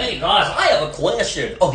Hey guys, I have a question. Oh,